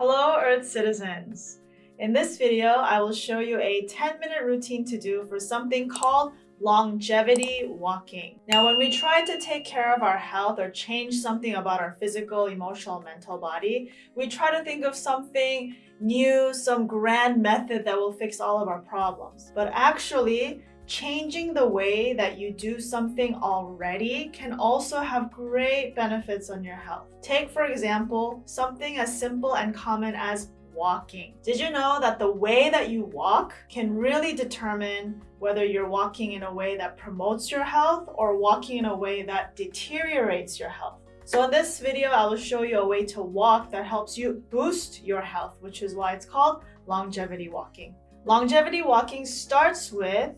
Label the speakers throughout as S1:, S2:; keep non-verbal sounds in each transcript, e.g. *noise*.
S1: Hello Earth citizens! In this video, I will show you a 10 minute routine to do for something called longevity walking. Now, when we try to take care of our health or change something about our physical, emotional, mental body, we try to think of something new, some grand method that will fix all of our problems. But actually, changing the way that you do something already can also have great benefits on your health. Take, for example, something as simple and common as walking. Did you know that the way that you walk can really determine whether you're walking in a way that promotes your health or walking in a way that deteriorates your health? So in this video, I will show you a way to walk that helps you boost your health, which is why it's called longevity walking. Longevity walking starts with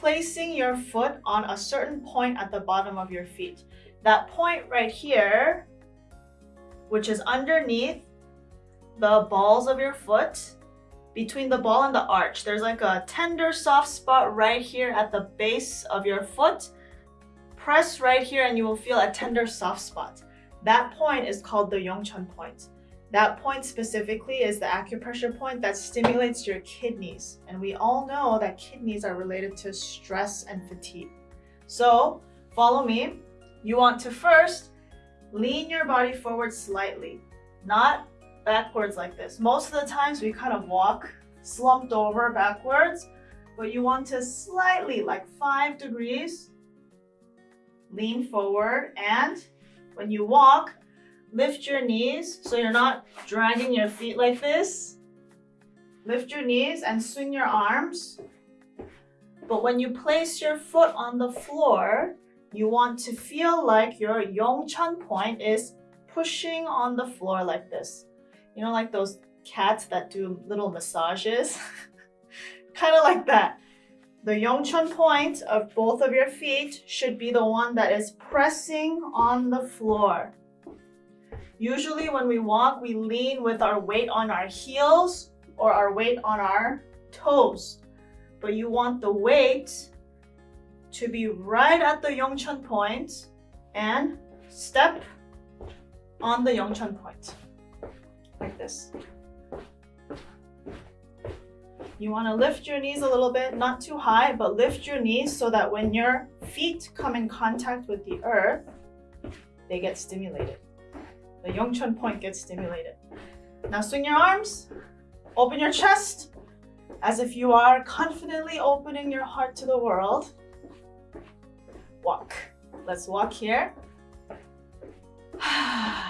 S1: placing your foot on a certain point at the bottom of your feet. That point right here, which is underneath the balls of your foot, between the ball and the arch. There's like a tender soft spot right here at the base of your foot. Press right here and you will feel a tender soft spot. That point is called the Yongchun point. That point specifically is the acupressure point that stimulates your kidneys. And we all know that kidneys are related to stress and fatigue. So follow me. You want to first lean your body forward slightly, not backwards like this. Most of the times we kind of walk slumped over backwards, but you want to slightly, like five degrees, lean forward. And when you walk, Lift your knees so you're not dragging your feet like this. Lift your knees and swing your arms. But when you place your foot on the floor, you want to feel like your Yongchun point is pushing on the floor like this. You know, like those cats that do little massages? *laughs* kind of like that. The Yongchun point of both of your feet should be the one that is pressing on the floor. Usually when we walk, we lean with our weight on our heels or our weight on our toes. But you want the weight to be right at the Yongchun point and step on the Yongchun point, like this. You want to lift your knees a little bit, not too high, but lift your knees so that when your feet come in contact with the earth, they get stimulated the Yongchun point gets stimulated. Now swing your arms, open your chest, as if you are confidently opening your heart to the world. Walk. Let's walk here. *sighs*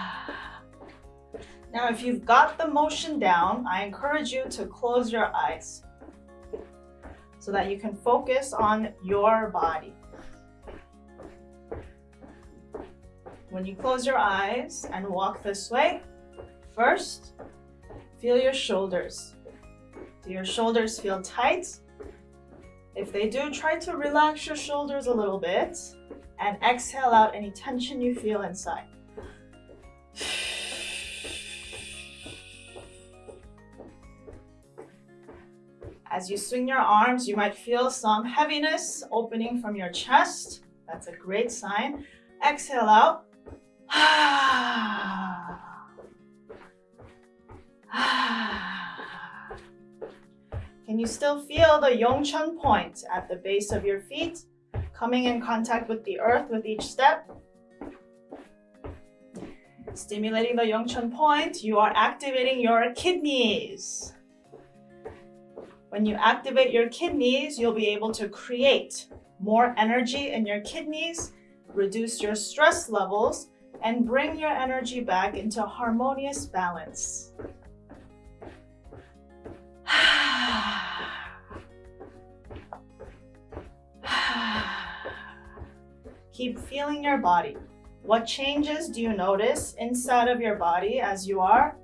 S1: Now, if you've got the motion down, I encourage you to close your eyes so that you can focus on your body. When you close your eyes and walk this way, first, feel your shoulders. Do your shoulders feel tight? If they do, try to relax your shoulders a little bit and exhale out any tension you feel inside. As you swing your arms, you might feel some heaviness opening from your chest. That's a great sign. Exhale out. *sighs* Can you still feel the Yongchun point at the base of your feet, coming in contact with the earth with each step? Stimulating the Yongchun point, you are activating your kidneys. When you activate your kidneys, you'll be able to create more energy in your kidneys, reduce your stress levels, and bring your energy back into harmonious balance. *sighs* Keep feeling your body. What changes do you notice inside of your body as you are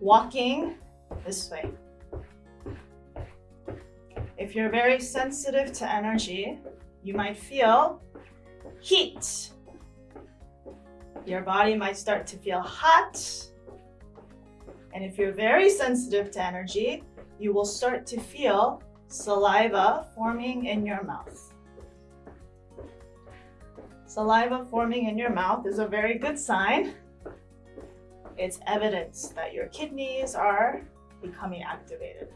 S1: walking this way? If you're very sensitive to energy, you might feel heat your body might start to feel hot. And if you're very sensitive to energy, you will start to feel saliva forming in your mouth. Saliva forming in your mouth is a very good sign. it's evidence that your kidneys are becoming activated.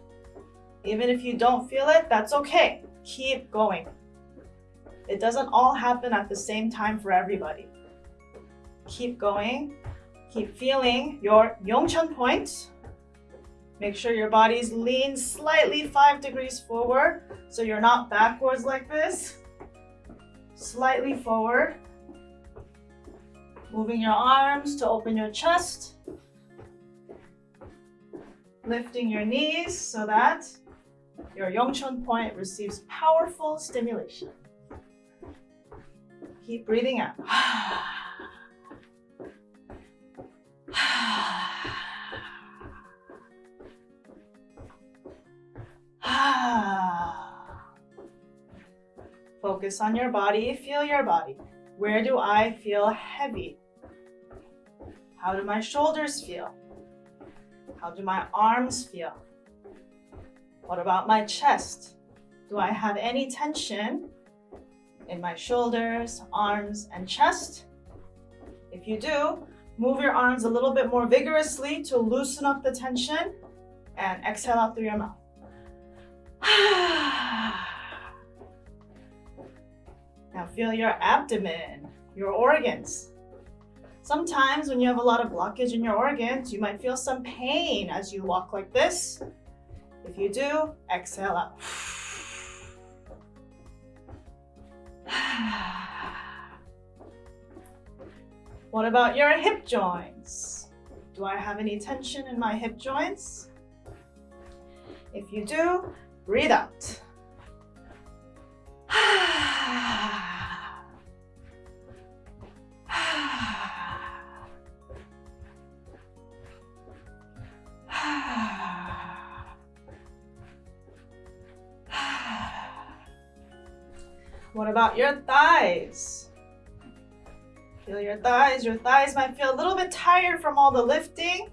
S1: Even if you don't feel it, that's okay. Keep going. It doesn't all happen at the same time for everybody. Keep going. Keep feeling your Yongchun point. Make sure your body's lean slightly five degrees forward so you're not backwards like this. Slightly forward. Moving your arms to open your chest. Lifting your knees so that your Yongchun point receives powerful stimulation. Keep breathing out. *sighs* Focus on your body, feel your body. Where do I feel heavy? How do my shoulders feel? How do my arms feel? What about my chest? Do I have any tension in my shoulders, arms, and chest? If you do, move your arms a little bit more vigorously to loosen up the tension and exhale out through your mouth. *sighs* now feel your abdomen, your organs. Sometimes when you have a lot of blockage in your organs, you might feel some pain as you walk like this. If you do, exhale out. What about your hip joints? Do I have any tension in my hip joints? If you do, breathe out. What about your thighs? Feel your thighs. Your thighs might feel a little bit tired from all the lifting,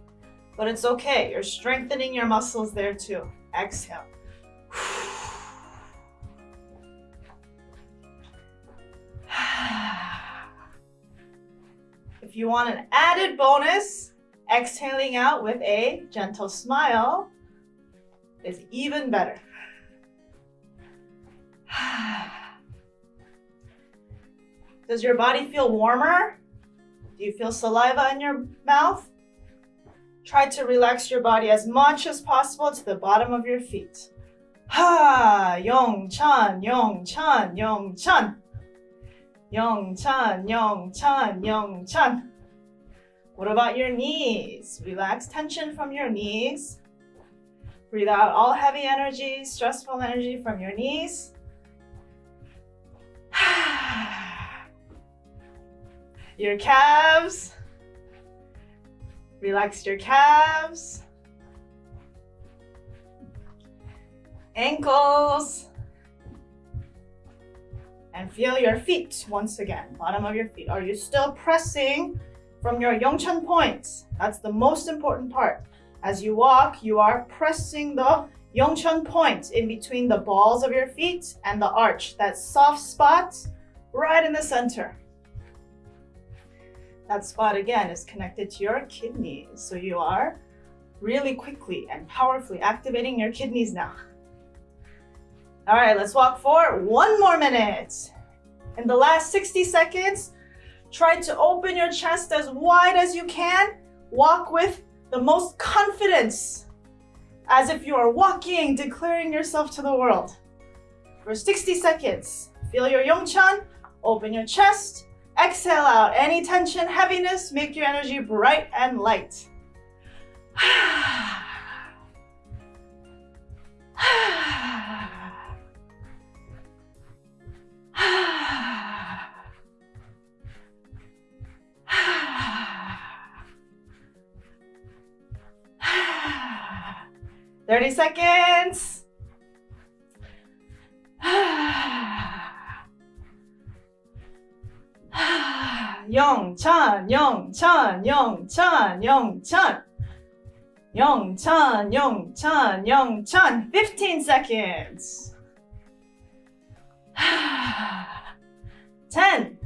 S1: but it's okay. You're strengthening your muscles there too. Exhale. *sighs* If you want an added bonus, exhaling out with a gentle smile is even better. *sighs* *sighs* Does your body feel warmer? Do you feel saliva in your mouth? Try to relax your body as much as possible to the bottom of your feet. Ha! Yong Chan, Yong Chan, Yong Chan. What about your knees? Relax tension from your knees. Breathe out all heavy energy, stressful energy from your knees. Your calves. Relax your calves. Ankles. And feel your feet once again, bottom of your feet. Are you still pressing from your Yongchun points? That's the most important part. As you walk, you are pressing the Yongchun point in between the balls of your feet and the arch, that soft spot right in the center. That spot again is connected to your kidneys. So you are really quickly and powerfully activating your kidneys now. All right, let's walk for one more minute. In the last 60 seconds, try to open your chest as wide as you can. Walk with the most confidence, as if you are walking, declaring yourself to the world. For 60 seconds, feel your Yongchun, open your chest, Exhale out any tension, heaviness, make your energy bright and light. Thirty seconds. 영찬, 영찬, 영찬, 영찬. 영찬, 영찬, 영찬. 15 seconds. *sighs* 10,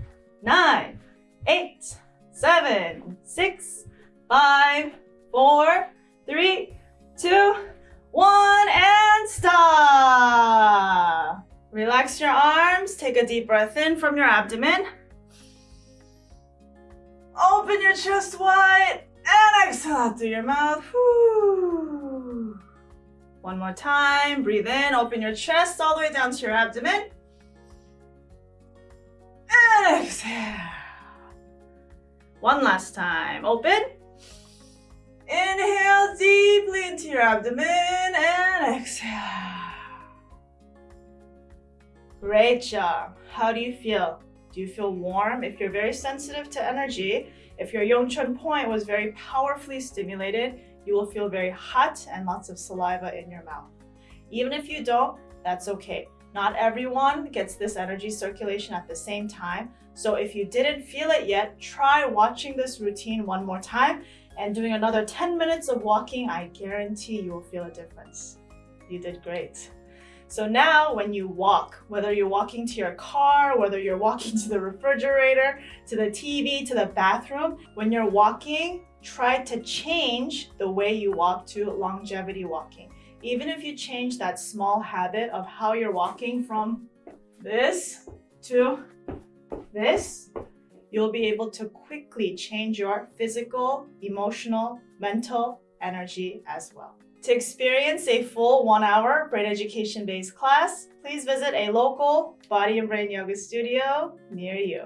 S1: 9, 8, 7, 6, Five, four, three, two, one, and stop. Relax your arms. Take a deep breath in from your abdomen. Open your chest wide and exhale out through your mouth. One more time. Breathe in. Open your chest all the way down to your abdomen. And exhale. One last time. Open. Inhale deeply into your abdomen and exhale. Great job. How do you feel? Do you feel warm? If you're very sensitive to energy, if your Yongchun point was very powerfully stimulated, you will feel very hot and lots of saliva in your mouth. Even if you don't, that's okay. Not everyone gets this energy circulation at the same time. So if you didn't feel it yet, try watching this routine one more time and doing another 10 minutes of walking. I guarantee you will feel a difference. You did great. So now when you walk, whether you're walking to your car, whether you're walking to the refrigerator, to the TV, to the bathroom, when you're walking, try to change the way you walk to longevity walking. Even if you change that small habit of how you're walking from this to this, you'll be able to quickly change your physical, emotional, mental energy as well. To experience a full one hour brain education based class, please visit a local body and brain yoga studio near you.